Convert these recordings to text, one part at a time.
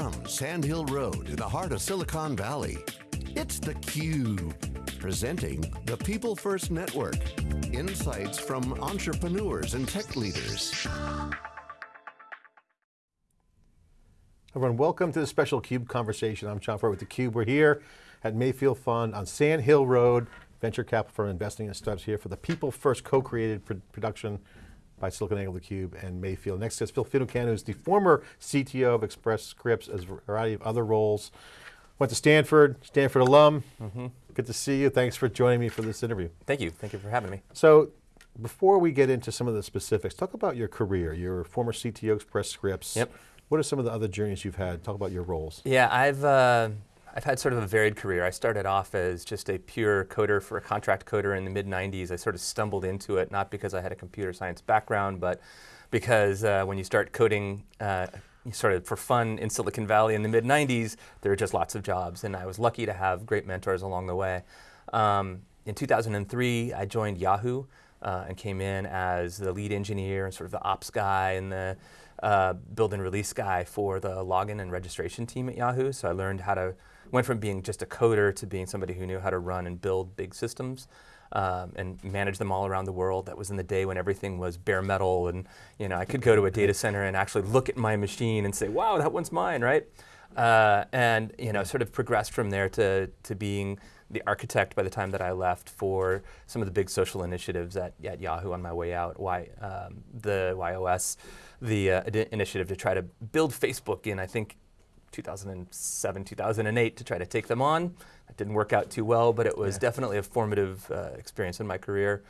From Sand Hill Road in the heart of Silicon Valley, it's theCUBE, presenting the People First Network. Insights from entrepreneurs and tech leaders. Everyone, welcome to the special CUBE conversation. I'm John Furrier with theCUBE. We're here at Mayfield Fund on Sand Hill Road, venture capital firm investing in startups here for the People First co-created production by SiliconANGLE theCUBE and Mayfield. Next is Phil Finucane, who's the former CTO of Express Scripts, as a variety of other roles. Went to Stanford, Stanford alum. Mm -hmm. Good to see you. Thanks for joining me for this interview. Thank you, thank you for having me. So, before we get into some of the specifics, talk about your career. You're a former CTO of Express Scripts. Yep. What are some of the other journeys you've had? Talk about your roles. Yeah, I've uh, I've had sort of a varied career. I started off as just a pure coder for a contract coder in the mid 90s. I sort of stumbled into it, not because I had a computer science background, but because uh, when you start coding uh, sort of for fun in Silicon Valley in the mid 90s, there were just lots of jobs. And I was lucky to have great mentors along the way. Um, in 2003, I joined Yahoo uh, and came in as the lead engineer and sort of the ops guy and the uh, build and release guy for the login and registration team at Yahoo. So I learned how to went from being just a coder to being somebody who knew how to run and build big systems. Um, and manage them all around the world. That was in the day when everything was bare metal and you know, I could go to a data center and actually look at my machine and say, wow, that one's mine, right? Uh, and you know, sort of progressed from there to, to being the architect by the time that I left for some of the big social initiatives at, at Yahoo on my way out, y, um, the YOS, the uh, initiative to try to build Facebook in, I think, 2007, 2008 to try to take them on. That didn't work out too well, but it was yeah. definitely a formative uh, experience in my career.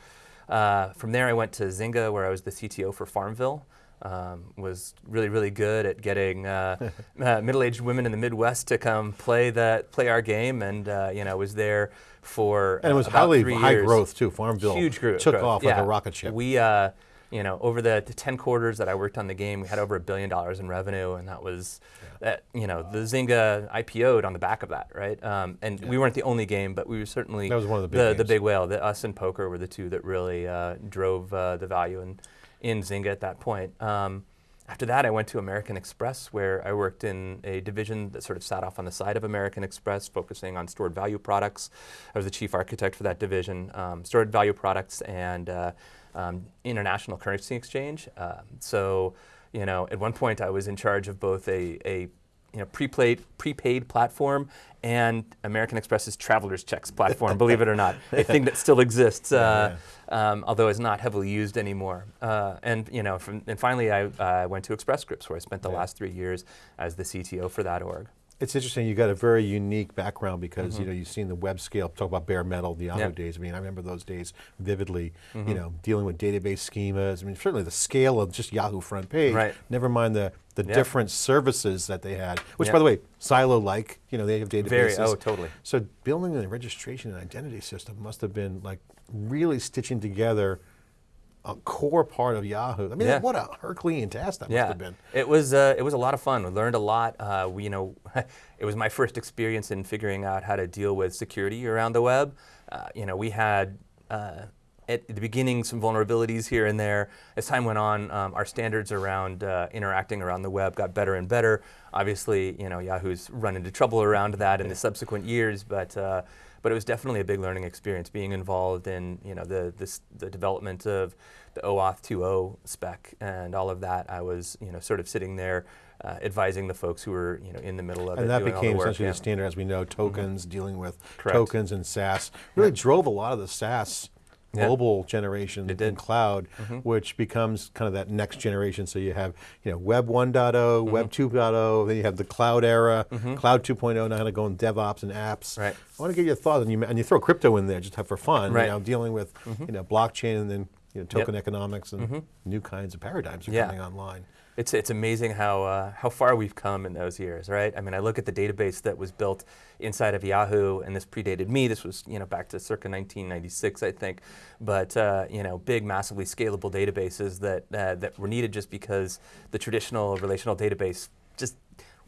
Uh, from there I went to Zynga where I was the CTO for Farmville. Um, was really, really good at getting uh, uh, middle-aged women in the Midwest to come play that, play our game, and uh, you know was there for and it was highly high growth too. Farmville huge growth, took off yeah. like a rocket ship. We uh, you know, over the, the, 10 quarters that I worked on the game, we had over a billion dollars in revenue, and that was, yeah. that, you know, the Zynga IPO'd on the back of that, right? Um, and yeah. we weren't the only game, but we were certainly that was one of the big, the, the big whale. The, us and poker were the two that really uh, drove uh, the value in, in Zynga at that point. Um, after that, I went to American Express, where I worked in a division that sort of sat off on the side of American Express, focusing on stored value products. I was the chief architect for that division, um, stored value products and uh, um, international currency exchange. Uh, so, you know, at one point I was in charge of both a, a you know, prepaid, prepaid platform and American Express's traveler's checks platform, believe it or not, a thing that still exists, uh, yeah. um, although is not heavily used anymore. Uh, and you know, from, and finally I uh, went to Express Scripts where I spent the yeah. last three years as the CTO for that org. It's interesting, you got a very unique background because mm -hmm. you know, you've seen the web scale, talk about bare metal, the Yahoo days. I mean, I remember those days vividly, mm -hmm. you mm-hmm. know, dealing with database schemas. I mean, certainly the scale of just Yahoo front page, right. never mind the, the different services that they had, which by the way, silo-like, you know, they have databases. Very, oh, totally. So building the registration and identity system must have been like really stitching together a core part of Yahoo. I mean, yeah. what a Herculean task that yeah. must have been. It was, uh, it was a lot of fun. We learned a lot. Uh, we, you know, it was my first experience in figuring out how to deal with security around the web. Uh, you know, we had, uh, at the beginning, some vulnerabilities here and there. As time went on, um, our standards around uh, interacting around the web got better and better. Obviously, you know, Yahoo's run into trouble around that in the subsequent years, but uh, but it was definitely a big learning experience being involved in you know the this, the development of the OAuth 2.0 spec and all of that. I was you know sort of sitting there uh, advising the folks who were you know in the middle of and it. And that became the essentially yeah. the standard as we know, tokens, mm -hmm. dealing with Correct. tokens and SaaS, really yeah. drove a lot of the SaaS yeah. mobile generation in cloud, mm -hmm. which becomes kind of that next generation. So you have you know, Web 1.0, mm -hmm. Web 2.0, then you have the cloud era, mm -hmm. Cloud 2.0, now to go in DevOps and apps. Right. I want to get your thoughts, and you, and you throw crypto in there just for fun, right. you know, dealing with mm-hmm. you know, blockchain and then you know, token yep. economics and mm-hmm. new kinds of paradigms are yeah. coming online. It's, it's amazing how, uh, how far we've come in those years, right? I mean, I look at the database that was built inside of Yahoo, and this predated me. This was, you know, back to circa 1996, I think. But, uh, you know, big, massively scalable databases that, uh, that were needed just because the traditional relational database just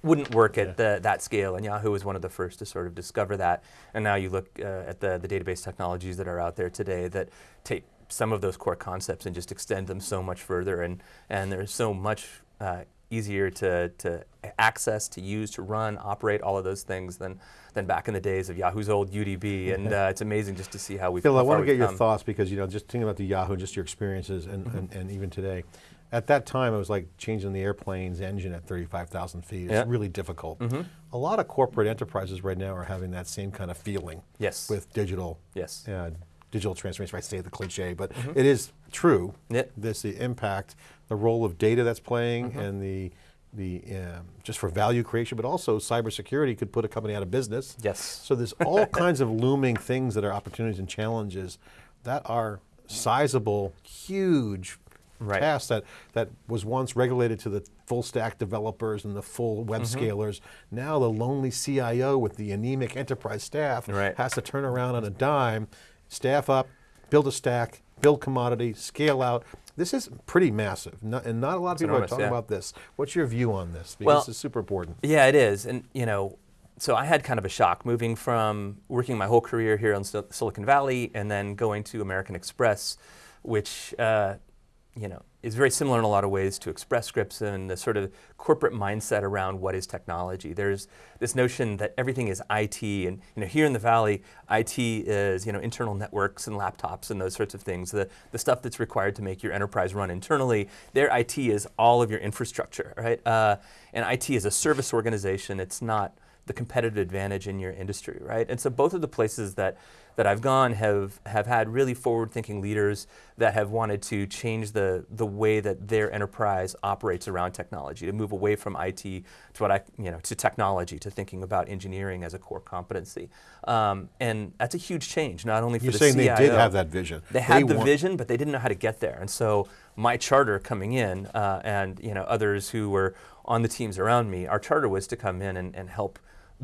wouldn't work at the, that scale, and Yahoo was one of the first to sort of discover that. And now you look uh, at the, the database technologies that are out there today that take some of those core concepts and just extend them so much further and, and there's so much uh, easier to, to access to use, to run, operate all of those things than than back in the days of Yahoo's old UDB. And uh, it's amazing just to see how we've. Phil, I want to get your thoughts because you know, just thinking about the Yahoo, and just your experiences, and, Mm-hmm. and, and even today. At that time, it was like changing the airplane's engine at 35,000 feet. It's Yeah. Really difficult. A lot of corporate enterprises right now are having that same kind of feeling. Yes. With digital. Yes. Uh, digital transformation. I say the cliche, but Mm-hmm. it is true. Yeah. This the impact, the role of data that's playing, Mm-hmm. and the the um, just for value creation, but also cybersecurity could put a company out of business. Yes. So there's all kinds of looming things that are opportunities and challenges that are sizable, huge Right. tasks that, that was once regulated to the full stack developers and the full web Mm-hmm. scalers. Now the lonely CIO with the anemic enterprise staff Right. has to turn around on a dime, staff up, build a stack, build commodity, scale out. This is pretty massive, not, and not a lot of people enormous, are talking yeah. about this. What's your view on this? Because Well- this is super important. Yeah, it is. And, you know, so I had kind of a shock moving from working my whole career here in Sil- Silicon Valley and then going to American Express, which, uh, you know, is very similar in a lot of ways to Express Scripts and the sort of corporate mindset around what is technology. There's this notion that everything is IT, and you know, here in the Valley, IT is you know internal networks and laptops and those sorts of things. The the stuff that's required to make your enterprise run internally. Their IT is all of your infrastructure, right? Uh, and IT is a service organization. It's not the competitive advantage in your industry, right? And so both of the places that that I've gone have have had really forward-thinking leaders that have wanted to change the the way that their enterprise operates around technology, to move away from IT to what I you know to technology, to thinking about engineering as a core competency, um, and that's a huge change, not only for You're the saying they did have that vision. They had the vision, but they didn't know how to get there. And so my charter coming in, uh, and you know others who were on the teams around me, our charter was to come in and, and help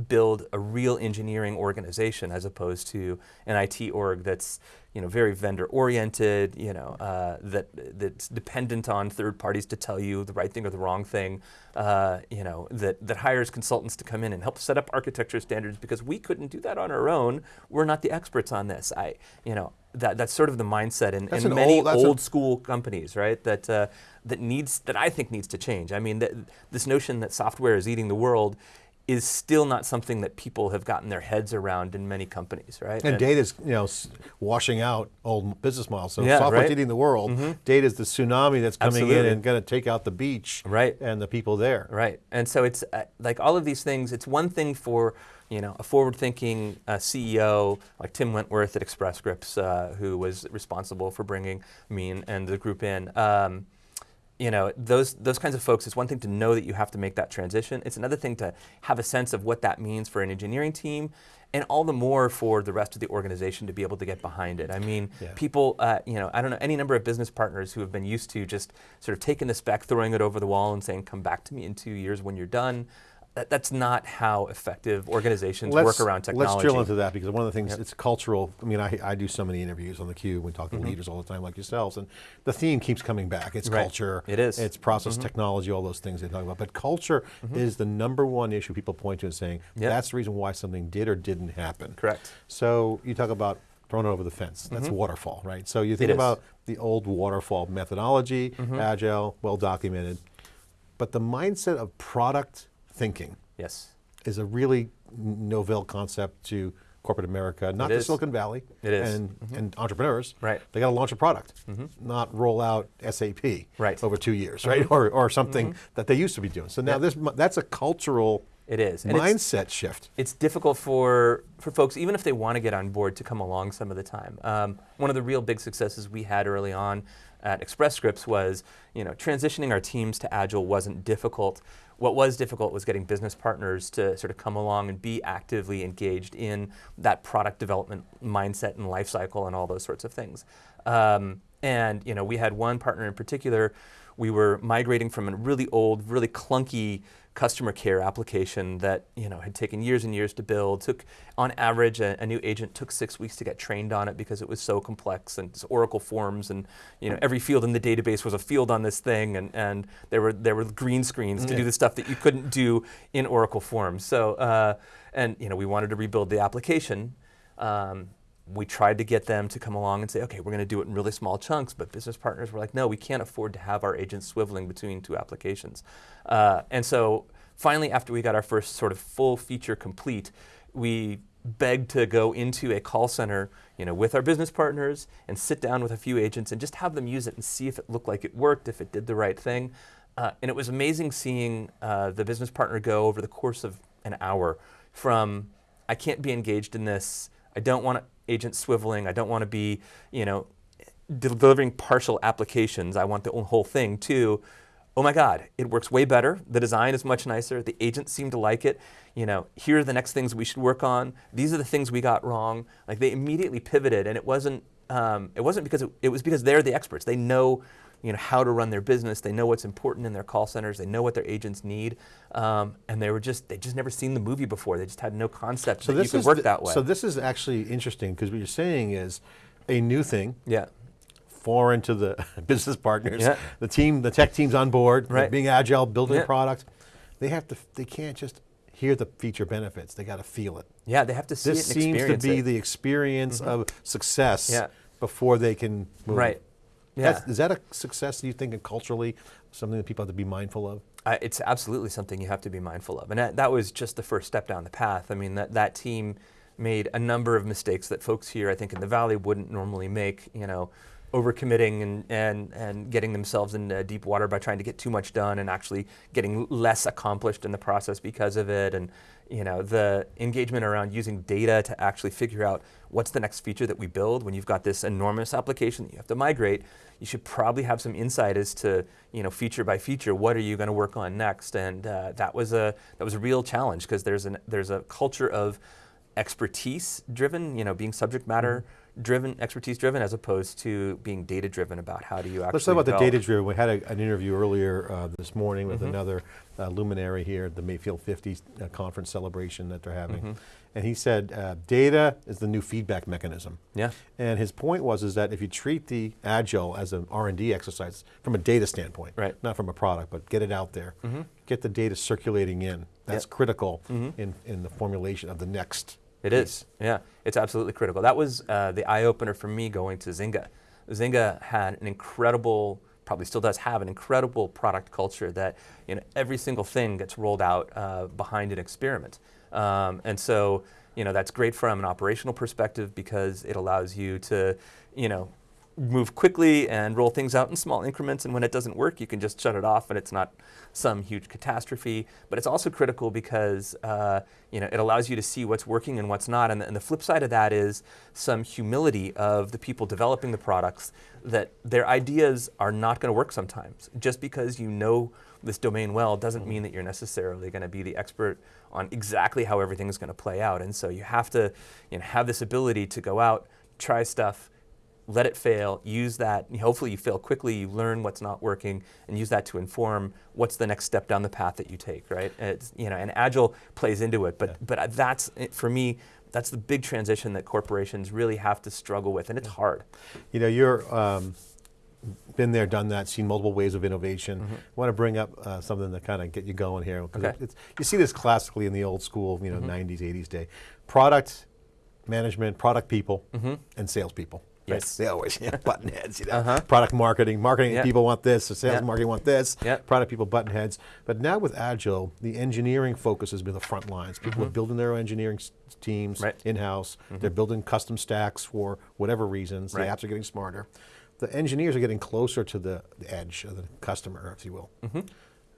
build a real engineering organization as opposed to an IT org that's you know very vendor oriented, you know uh, that that's dependent on third parties to tell you the right thing or the wrong thing, uh, you know that that hires consultants to come in and help set up architecture standards because we couldn't do that on our own. We're not the experts on this. I you know that that's sort of the mindset in, in many old- old school companies, right? That uh, that needs that I think needs to change. I mean, that, this notion that software is eating the world is still not something that people have gotten their heads around in many companies, right? And data's you know washing out old business models. So Yeah, software's right. eating the world. Data's the tsunami that's coming in and going to take out the beach Right. and the people there. Right, and so it's uh, like all of these things. It's one thing for you know a forward-thinking uh, CEO like Tim Wentworth at Express Scripts, uh, who was responsible for bringing me and, and the group in. Um, you know those those kinds of folks. It's one thing to know that you have to make that transition. It's another thing to have a sense of what that means for an engineering team. And all the more for the rest of the organization to be able to get behind it. I mean, Yeah. people, uh, you know, I don't know any number of business partners who have been used to just sort of taking the spec, throwing it over the wall, and saying, "Come back to me in two years when you're done." That, that's not how effective organizations work around technology. Let's drill into that because one of the things, it's cultural. I mean, I, I do so many interviews on the Cube. We talk to mm-hmm. leaders all the time like yourselves. And the theme keeps coming back. It's. Right. culture. It is. It's process mm-hmm. technology, all those things they talk about. But culture mm-hmm. is the number one issue people point to and saying, Yeah. that's the reason why something did or didn't happen. Correct. So you talk about throwing it over the fence. That's waterfall, right? So you think about the old waterfall methodology, Mm-hmm. agile, well documented. But the mindset of product thinking Yes. is a really novel concept to corporate America, not It to is. Silicon Valley It is. And, and entrepreneurs. Right. They got to launch a product, not roll out SAP Right. Mm-hmm. over two years, right? Or, or something that they used to be doing. So now this, that's a cultural It is. And it's- mindset shift. it's difficult for, for folks, even if they want to get on board, to come along some of the time. Um, one of the real big successes we had early on at Express Scripts was, you know, transitioning our teams to Agile wasn't difficult. What was difficult was getting business partners to sort of come along and be actively engaged in that product development mindset and life cycle and all those sorts of things. Um, and you know, we had one partner in particular. We were migrating from a really old, really clunky customer care application that you know had taken years and years to build. Took, on average, a, a new agent took six weeks to get trained on it because it was so complex and it's Oracle forms and you know every field in the database was a field on this thing and, and there were there were green screens to do the stuff that you couldn't do in Oracle forms. So uh, and you know we wanted to rebuild the application. Um, we tried to get them to come along and say, okay, we're going to do it in really small chunks, but business partners were like, no, we can't afford to have our agents swiveling between two applications. Uh, and so finally, after we got our first sort of full feature complete, we begged to go into a call center, you know, with our business partners and sit down with a few agents and just have them use it and see if it looked like it worked, if it did the right thing. Uh, and it was amazing seeing uh, the business partner go over the course of an hour from I can't be engaged in this. I don't want agents swiveling. I don't want to be, you know, delivering partial applications. I want the whole thing to oh my God, it works way better. The design is much nicer. The agents seem to like it. You know, here are the next things we should work on. These are the things we got wrong. Like they immediately pivoted, and it wasn't um, it wasn't because it, it was because they're the experts. They know you know how to run their business. They know what's important in their call centers. They know what their agents need, um, and they were just they just never seen the movie before. They just had no concept so that you could work that way. So this is actually interesting because what you're saying is a new thing. Yeah foreign to the business partners. Yeah. The team, the tech team's on board, right. being agile, building yeah. a product. They have to, they can't just hear the feature benefits. They got to feel it. Yeah, they have to see this it seems to be it. the experience mm -hmm. of success yeah. before they can move. Right. Yeah. That's, is that a success, do you think, and culturally, something that people have to be mindful of? Uh, it's absolutely something you have to be mindful of. And that, that was just the first step down the path. I mean, that, that team made a number of mistakes that folks here, I think, in the Valley wouldn't normally make. You know, overcommitting and, and, and getting themselves into deep water by trying to get too much done and actually getting less accomplished in the process because of it. And you know, the engagement around using data to actually figure out what's the next feature that we build when you've got this enormous application that you have to migrate, you should probably have some insight as to, you know, feature by feature, what are you going to work on next? And uh, that was a that was a real challenge because there's an there's a culture of expertise driven, you know, being subject matter mm -hmm driven, expertise driven, as opposed to being data driven about how do you actually Let's talk about develop. the data driven. We had a, an interview earlier uh, this morning with mm -hmm. another uh, luminary here at the Mayfield 50 uh, conference celebration that they're having. Mm -hmm. And he said, uh, data is the new feedback mechanism. Yeah. And his point was is that if you treat the Agile as an R&D exercise from a data standpoint, right. not from a product, but get it out there, mm -hmm. get the data circulating in. That's yep. critical mm-hmm. in, in the formulation of the next it is, yeah. It's absolutely critical. That was uh, the eye opener for me going to Zynga. Zynga had an incredible, probably still does have an incredible product culture that you know every single thing gets rolled out uh, behind an experiment, um, and so you know that's great from an operational perspective because it allows you to you know move quickly and roll things out in small increments. And when it doesn't work you can just shut it off and it's not some huge catastrophe. But it's also critical because uh, you know it allows you to see what's working and what's not. And the, and the flip side of that is some humility of the people developing the products that their ideas are not going to work sometimes. Just because you know this domain well doesn't mean that you're necessarily going to be the expert on exactly how everything is going to play out and so you have to you know, have this ability to go out try stuff let it fail, use that, hopefully you fail quickly, you learn what's not working, and use that to inform what's the next step down the path that you take, right? It's, you know, and Agile plays into it, but, yeah. but that's, for me, that's the big transition that corporations really have to struggle with, and it's hard. You know, you're, um, been there, done that, seen multiple ways of innovation. Mm -hmm. I want to bring up uh, something to kind of get you going here. Okay. It, you see this classically in the old school, you know, mm -hmm. 90s, 80s day. Product management, product people, mm -hmm. and salespeople. Yes. Right? They always know, button heads, you know. Uh -huh. Product marketing, marketing yep. people want this, the sales yep. marketing want this, yep. product people button heads. But now with Agile, the engineering focus has been the front lines. People mm -hmm. are building their own engineering teams right. in-house. Mm -hmm. They're building custom stacks for whatever reasons. Right. The apps are getting smarter. The engineers are getting closer to the, the edge of the customer, if you will. Mm-hmm.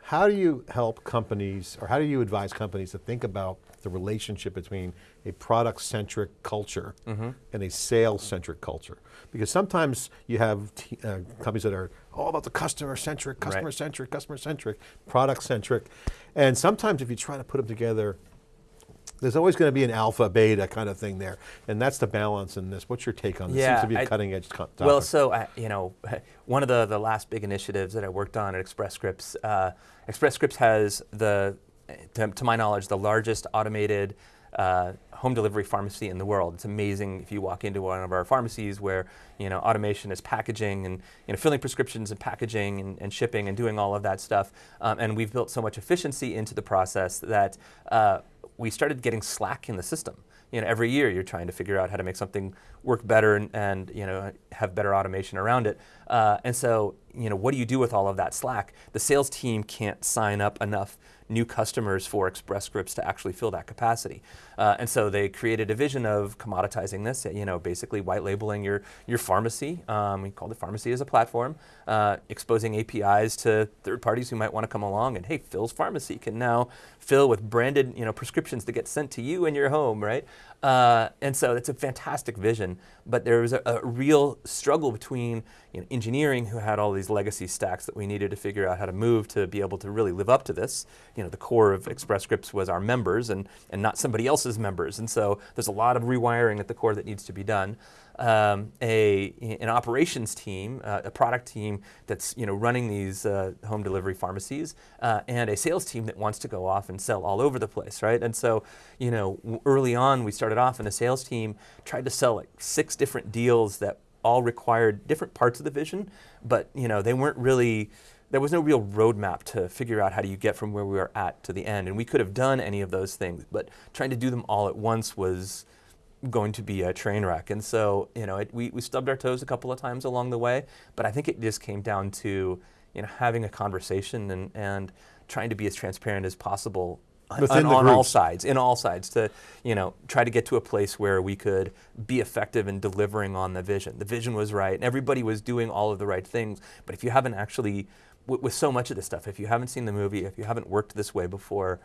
How do you help companies, or how do you advise companies to think about the relationship between a product-centric culture mm -hmm. and a sales-centric culture? Because sometimes you have uh, companies that are all about the customer-centric, customer-centric, right. customer-centric, product-centric, and sometimes if you try to put them together there's always going to be an alpha, beta kind of thing there, and that's the balance in this. What's your take on this? Yeah, Seems to be a cutting edge topic. Well, so I, you know, one of the the last big initiatives that I worked on at Express Scripts, uh, Express Scripts has the, to, to, my knowledge, the largest automated uh, home delivery pharmacy in the world. It's amazing if you walk into one of our pharmacies where you know automation is packaging and you know filling prescriptions and packaging and, and shipping and doing all of that stuff. Um, and we've built so much efficiency into the process that uh, we started getting slack in the system. You know, every year you're trying to figure out how to make something work better and, and you know have better automation around it. Uh, and so you know, what do you do with all of that slack? The sales team can't sign up enough new customers for Express Scripts to actually fill that capacity. Uh, and so they created a vision of commoditizing this, you know, basically white labeling your, your pharmacy. Um, we called it Pharmacy as a platform, uh, exposing APIs to third parties who might want to come along and, hey, Phil's Pharmacy can now fill with branded, you know, prescriptions that get sent to you in your home, right? Uh, and so it's a fantastic vision, but there was a, a real struggle between you know, engineering, who had all these legacy stacks that we needed to figure out how to move to be able to really live up to this. You know, the core of Express Scripts was our members and, and not somebody else's members. And so there's a lot of rewiring at the core that needs to be done. Um, a, an operations team, uh, a product team that's you know, running these uh, home delivery pharmacies, uh, and a sales team that wants to go off and sell all over the place, right? And so, you know, early on, we started off, and the sales team tried to sell like six different deals that all required different parts of the vision, but you know they weren't really. There was no real roadmap to figure out how do you get from where we were at to the end, and we could have done any of those things, but trying to do them all at once was going to be a train wreck. And so, you know, it, we, we stubbed our toes a couple of times along the way, but I think it just came down to, you know, having a conversation and, and trying to be as transparent as possible Within on, on all sides, in all sides, to you know try to get to a place where we could be effective in delivering on the vision. The vision was right, and everybody was doing all of the right things. But if you haven't actually, with so much of this stuff, if you haven't seen the movie, if you haven't worked this way before,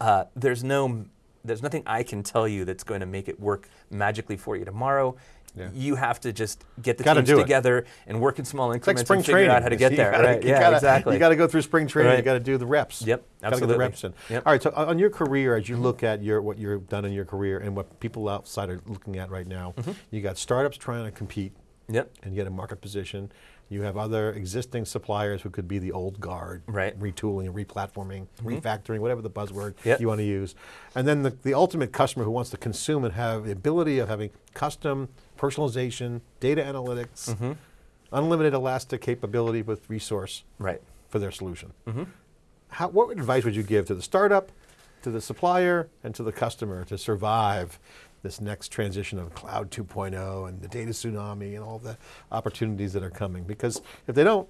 uh, there's no, there's nothing I can tell you that's going to make it work magically for you tomorrow. Yeah. You have to just get the Gotta teams it. together and work in small like increments spring and figure training. out how to get You there. gotta- right? you yeah, gotta- exactly. You got to go through spring training. You Right. got to do the reps. Yep, absolutely. Got to get the reps in. Yep. All right. So on your career, as you look at your what you've done in your career and what people outside are looking at right now, Mm-hmm. you got startups trying to compete Yep. and get a market position. You have other existing suppliers who could be the old guard, Right. retooling, replatforming, refactoring, whatever the buzzword Yep. you want to use. And then the, the ultimate customer who wants to consume and have the ability of having custom personalization, data analytics, unlimited elastic capability with resource Right. for their solution. Mm-hmm. How, what advice would you give to the startup, to the supplier, and to the customer to survive this next transition of cloud 2.0 and the data tsunami and all the opportunities that are coming? Because if they don't,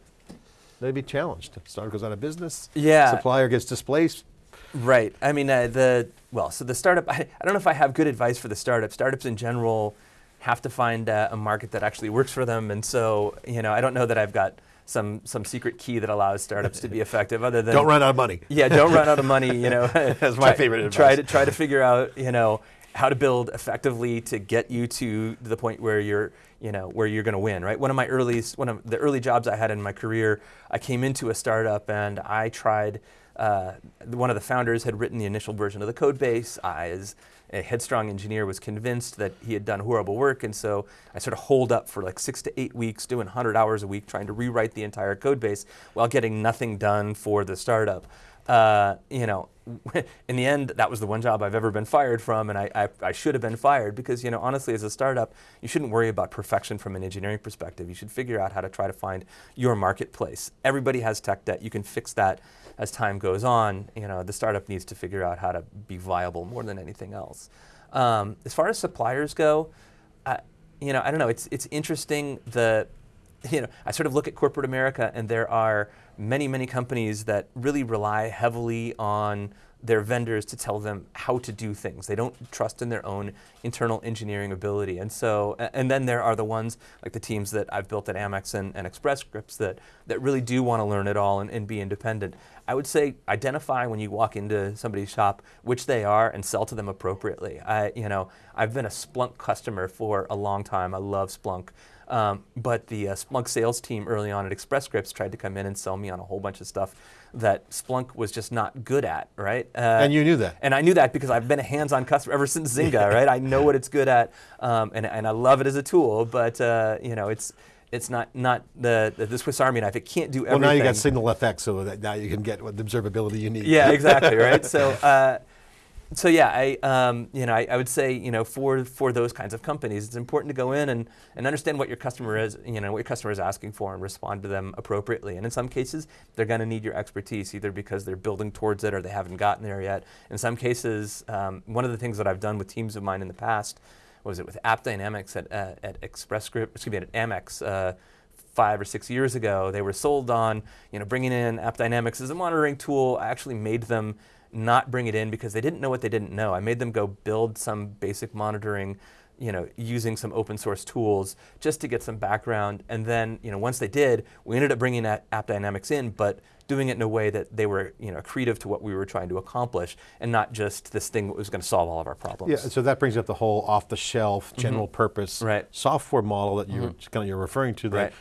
they'd be challenged. Startup goes out of business. Yeah. Supplier gets displaced. Right. I mean, uh, the well, so the startup. I, I don't know if I have good advice for the startup. Startups in general have to find uh, a market that actually works for them, and so you know, I don't know that I've got some some secret key that allows startups to be effective, other than Don't run out of money. yeah, don't run out of money. You know, that's my favorite Try to try to figure out you know how to build effectively to get you to the point where you're you know where you're going to win. Right. One of my early one of the early jobs I had in my career, I came into a startup and I tried. Uh, one of the founders had written the initial version of the code base. I, as a headstrong engineer, was convinced that he had done horrible work, and so I sort of holed up for like six to eight weeks, doing 100 hours a week, trying to rewrite the entire code base while getting nothing done for the startup. Uh, you know, in the end, that was the one job I've ever been fired from, and I, I, I should have been fired because, you know, honestly, as a startup, you shouldn't worry about perfection from an engineering perspective. You should figure out how to try to find your marketplace. Everybody has tech debt. You can fix that as time goes on. You know, the startup needs to figure out how to be viable more than anything else. Um, as far as suppliers go, I, you know, I don't know. It's it's interesting the you know, I sort of look at corporate America, and there are many, many companies that really rely heavily on their vendors to tell them how to do things. They don't trust in their own internal engineering ability. And so, and then there are the ones like the teams that I've built at Amex and, and Express Scripts that, that really do want to learn it all and, and be independent. I would say identify when you walk into somebody's shop which they are and sell to them appropriately. I, you know, I've been a Splunk customer for a long time. I love Splunk. Um, but the uh, Splunk sales team early on at Express Scripts tried to come in and sell me on a whole bunch of stuff that Splunk was just not good at, right? Uh, And you knew that. and I knew that because I've been a hands-on customer ever since Zynga, right? I know what it's good at, um, and, and I love it as a tool. But uh, you know, it's it's not not the, the Swiss Army knife. It can't do everything. Well, now you got Signal FX, so that now you can get what the observability you need. Yeah, exactly, right? So, uh, so yeah, I, um, you know, I, I would say, you know, for for those kinds of companies, it's important to go in and, and understand what your customer is, you know, what your customer is asking for, and respond to them appropriately. And in some cases, they're going to need your expertise, either because they're building towards it or they haven't gotten there yet. In some cases, um, one of the things that I've done with teams of mine in the past was it with AppDynamics at, uh, at Express Script, excuse me, at Amex. Uh, five or six years ago, they were sold on, you know, bringing in AppDynamics as a monitoring tool. I actually made them not bring it in because they didn't know what they didn't know. I made them go build some basic monitoring you know, using some open source tools just to get some background. And then, you know, once they did, we ended up bringing that AppDynamics in, but doing it in a way that they were, you know, accretive to what we were trying to accomplish, and not just this thing that was going to solve all of our problems. Yeah, so that brings up the whole off-the-shelf, mm-hmm. general mm -hmm. purpose right. software model that you're mm -hmm. kind of you're referring to. That right.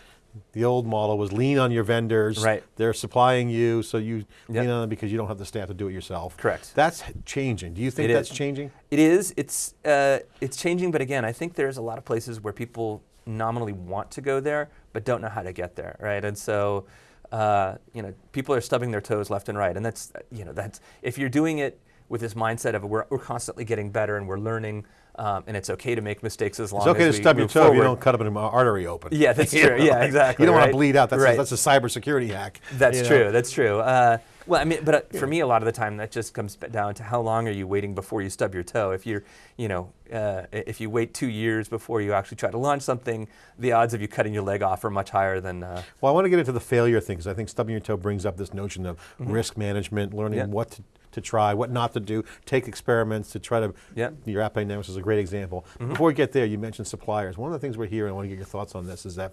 The old model was lean on your vendors. Right. They're supplying you, so you yep. lean on them because you don't have the staff to do it yourself. Correct. That's changing. Do you think it that's is. changing? It is. It's uh, it's changing, but again, I think there's a lot of places where people nominally want to go there, but don't know how to get there, right? And so, uh, you know, people are stubbing their toes left and right, and that's you know that's if you're doing it with this mindset of we're, we're constantly getting better and we're learning um, and it's okay to make mistakes as long as It's okay as to stub your toe forward. if you don't cut up an artery open. Yeah, that's true. know? Yeah, exactly. You don't right? want to bleed out. That's, right. a, that's a cybersecurity hack. That's true. Know? That's true. Uh, well, I mean, but uh, yeah. for me, a lot of the time, that just comes down to how long are you waiting before you stub your toe. If you're, you know, uh, if you wait two years before you actually try to launch something, the odds of you cutting your leg off are much higher than. Uh, well, I want to get into the failure thing because I think stubbing your toe brings up this notion of mm -hmm. risk management, learning yeah. what to to try, what not to do, take experiments to try to, yep. your AppDynamics is a great example. Mm -hmm. Before we get there, you mentioned suppliers. One of the things we're hearing, I want to get your thoughts on this, is that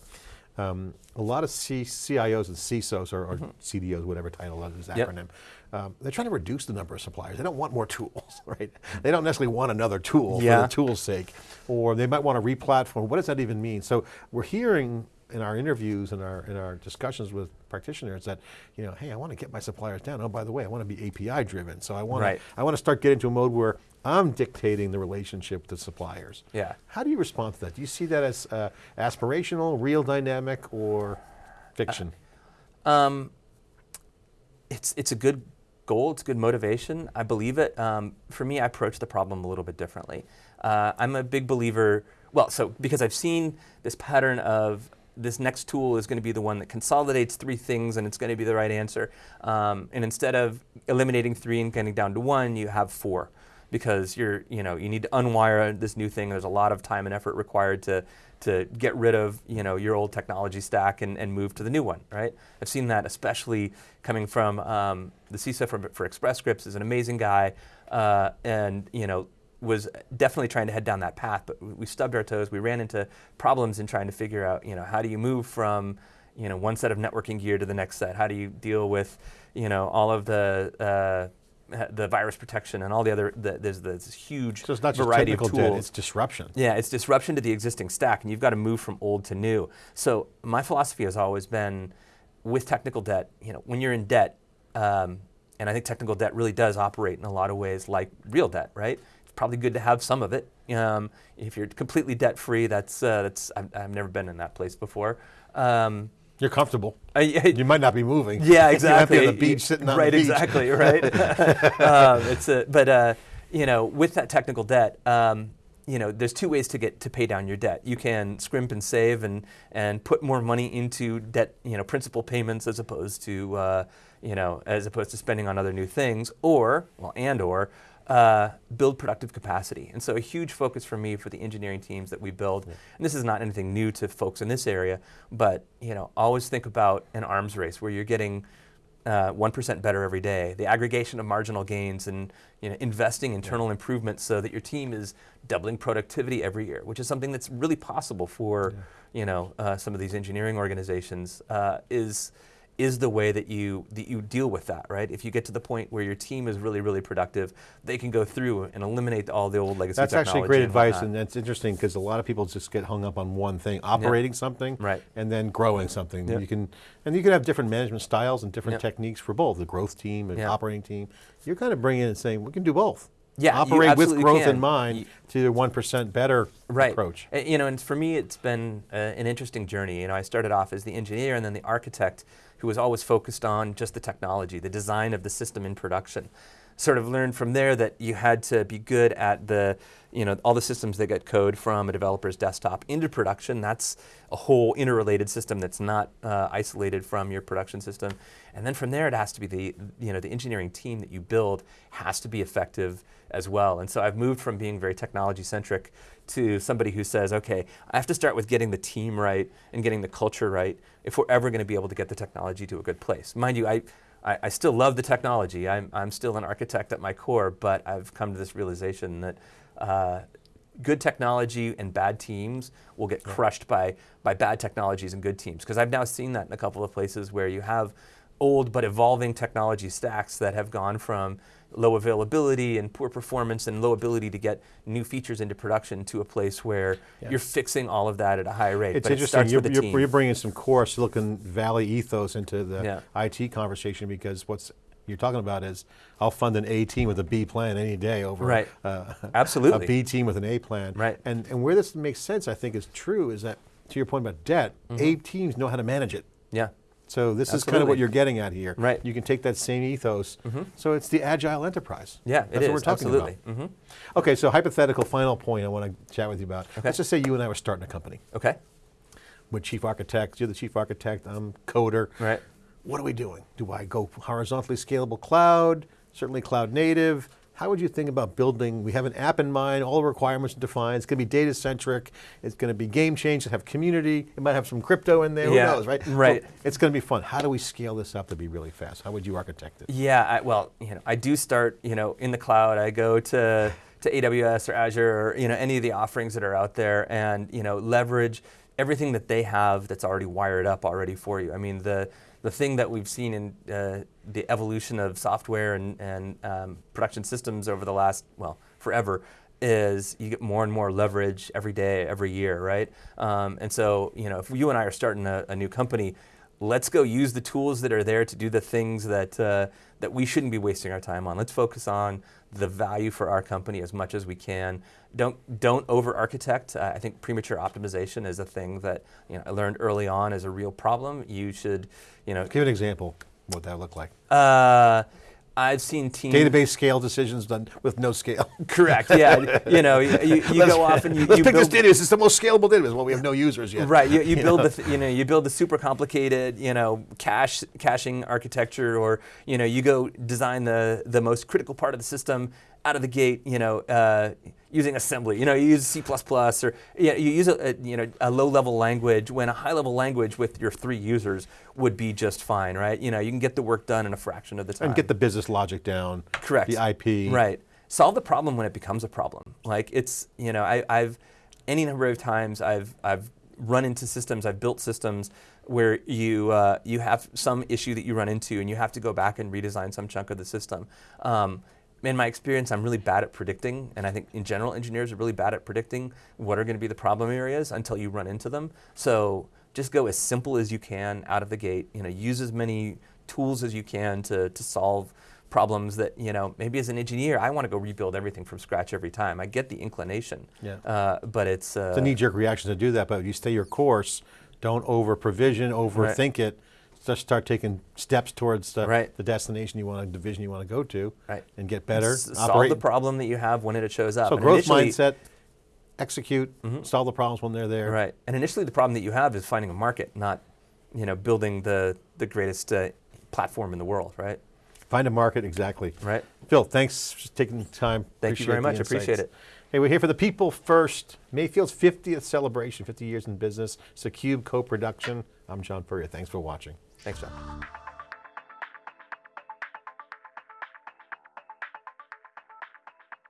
um, a lot of C CIOs and CISOs, or, or mm -hmm. CDOs, whatever title of this acronym, yep. um, they're trying to reduce the number of suppliers. They don't want more tools, right? They don't necessarily want another tool yeah. for the tool's sake. Or they might want to re-platform. What does that even mean? So we're hearing in our interviews and our in our discussions with practitioners that, you know, hey, I want to get my suppliers down. Oh, by the way, I want to be API driven. So I want right. to I want to start getting to a mode where I'm dictating the relationship with suppliers. Yeah. How do you respond to that? Do you see that as uh, aspirational, real dynamic, or fiction? Uh, um, it's it's a good goal. It's good motivation. I believe it. Um, for me, I approach the problem a little bit differently. Uh, I'm a big believer. Well, so because I've seen this pattern of this next tool is going to be the one that consolidates three things and it's going to be the right answer. Um, and instead of eliminating three and getting down to one, you have four because you're, you know, you need to unwire this new thing. There's a lot of time and effort required to, to get rid of, you know, your old technology stack and, and move to the new one, right? I've seen that especially coming from um, the CISO for, for Express Scripts is an amazing guy. Uh, and, you know, was definitely trying to head down that path, but we stubbed our toes. We ran into problems in trying to figure out, you know, how do you move from, you know, one set of networking gear to the next set? How do you deal with, you know, all of the uh, the virus protection and all the other, the, there's this huge so it's not variety just of tools. Debt, it's disruption. Yeah, it's disruption to the existing stack, and you've got to move from old to new. So my philosophy has always been, with technical debt, you know, when you're in debt, um, and I think technical debt really does operate in a lot of ways like real debt, right? Probably good to have some of it. Um, if you're completely debt free, that's uh, that's I've, I've, never been in that place before. Um, you're comfortable. Uh, you might not be moving. Yeah, exactly. you might be on the beach sitting on right, the beach. exactly, right. um, it's a, but uh, you know, with that technical debt, um, you know, there's two ways to get to pay down your debt. You can scrimp and save and and put more money into debt, you know, principal payments as opposed to uh, you know, as opposed to spending on other new things, or well, and or uh, build productive capacity. And so a huge focus for me for the engineering teams that we build, yeah. and this is not anything new to folks in this area, but you know, always think about an arms race where you're getting uh, 1% better every day, the aggregation of marginal gains and you know, investing internal yeah. improvements so that your team is doubling productivity every year, which is something that's really possible for yeah. you know, uh, some of these engineering organizations, uh, is is the way that you that you deal with that, right? If you get to the point where your team is really, really productive, they can go through and eliminate all the old legacy That's actually great and advice, whatnot. and that's interesting because a lot of people just get hung up on one thing, operating yep. something, right. and then growing something. Yep. You can, and you can have different management styles and different yep. techniques for both, the growth team and operating team. You're kind of bringing in and saying, we can do both. Yeah, operate with growth can. in mind to the one percent better right. approach. You know, and for me, it's been uh, an interesting journey. You know, I started off as the engineer and then the architect, who was always focused on just the technology, the design of the system in production. sort of learned from there that you had to be good at the, you know, all the systems that get code from a developer's desktop into production. That's a whole interrelated system that's not uh, isolated from your production system. And then from there, it has to be the, you know, the engineering team that you build has to be effective as well. And so I've moved from being very technology centric to somebody who says, okay, I have to start with getting the team right and getting the culture right if we're ever going to be able to get the technology to a good place. Mind you, I, I, I, still love the technology. I'm, I'm still an architect at my core, but I've come to this realization that uh, good technology and bad teams will get crushed by, by bad technologies and good teams. Because I've now seen that in a couple of places where you have old but evolving technology stacks that have gone from low availability and poor performance and low ability to get new features into production to a place where yeah. you're fixing all of that at a high rate. It's but interesting. It you're, you're, you're, bringing some core Silicon Valley ethos into the yeah. IT conversation because what's you're talking about is I'll fund an A team with a B plan any day over right. uh, Absolutely. a B team with an A plan. Right. And, and where this makes sense, I think, is true is that, to your point about debt, mm -hmm. A teams know how to manage it. Yeah. So this Absolutely. is kind of what you're getting at here. Right. You can take that same ethos. Mm -hmm. So it's the agile enterprise. Yeah, That's what we're talking Absolutely. about. Mm -hmm. Okay, so hypothetical final point I want to chat with you about. Okay. Let's just say you and I were starting a company. Okay. We're chief architects, you're the chief architect, I'm coder. Right. What are we doing? Do I go horizontally scalable cloud, certainly cloud native? How would you think about building, we have an app in mind, all the requirements defined, it's going to be data centric, it's going to be game change, it have community, it might have some crypto in there, yeah, who knows, right? Right. So it's going to be fun. How do we scale this up to be really fast? How would you architect it? Yeah, I, well, you know, I do start, you know, in the cloud, I go to, to AWS or Azure or, you know, any of the offerings that are out there and, you know, leverage everything that they have that's already wired up already for you. I mean, the, the thing that we've seen in uh, the evolution of software and, and um, production systems over the last, well, forever, is you get more and more leverage every day, every year, right? Um, and so, you know, if you and I are starting a, a, new company, let's go use the tools that are there to do the things that, uh, that we shouldn't be wasting our time on. Let's focus on the value for our company as much as we can. Don't, don't over-architect. Uh, I think premature optimization is a thing that you know, I learned early on is a real problem. You should, you know. Give an example what that look like. Uh, I've seen teams database scale decisions done with no scale. Correct. Yeah. you know, you, you, go off and you, let's you pick build, this database. It's the most scalable database. Well, we have no users yet. Right. You, you build know? the you know you build the super complicated you know cache caching architecture, or you know you go design the the most critical part of the system out of the gate, you know, uh, using assembly. You know, you use C++ or you, know, you use a, a, you know a low-level language when a high-level language with your three users would be just fine, right? You know, you can get the work done in a fraction of the time. And get the business logic down. Correct. The IP. Right. Solve the problem when it becomes a problem. Like it's you know I, I've any number of times I've I've run into systems, I've built systems where you uh, you have some issue that you run into and you have to go back and redesign some chunk of the system. Um, in my experience, I'm really bad at predicting, and I think in general, engineers are really bad at predicting what are going to be the problem areas until you run into them. So just go as simple as you can out of the gate. You know, use as many tools as you can to, to solve problems that, you know, maybe as an engineer, I want to go rebuild everything from scratch every time. I get the inclination, yeah. Uh, but it's... Uh, it's a knee-jerk reaction to do that, but you stay your course, don't over-provision, overthink right. it, just start taking steps towards the, right. the destination you want, the division you want to go to, right. and get better. S solve the problem that you have when it shows up. So and growth mindset, execute, mm -hmm. solve the problems when they're there. Right, and initially the problem that you have is finding a market, not you know building the the greatest uh, platform in the world, right? Find a market, exactly. Right. Phil, thanks for taking the time. Thank appreciate you very much, appreciate it. Hey, we're here for the People First, Mayfield's 50th celebration, 50 years in business. It's a CUBE co-production. I'm John Furrier, thanks for watching. Thanks, John.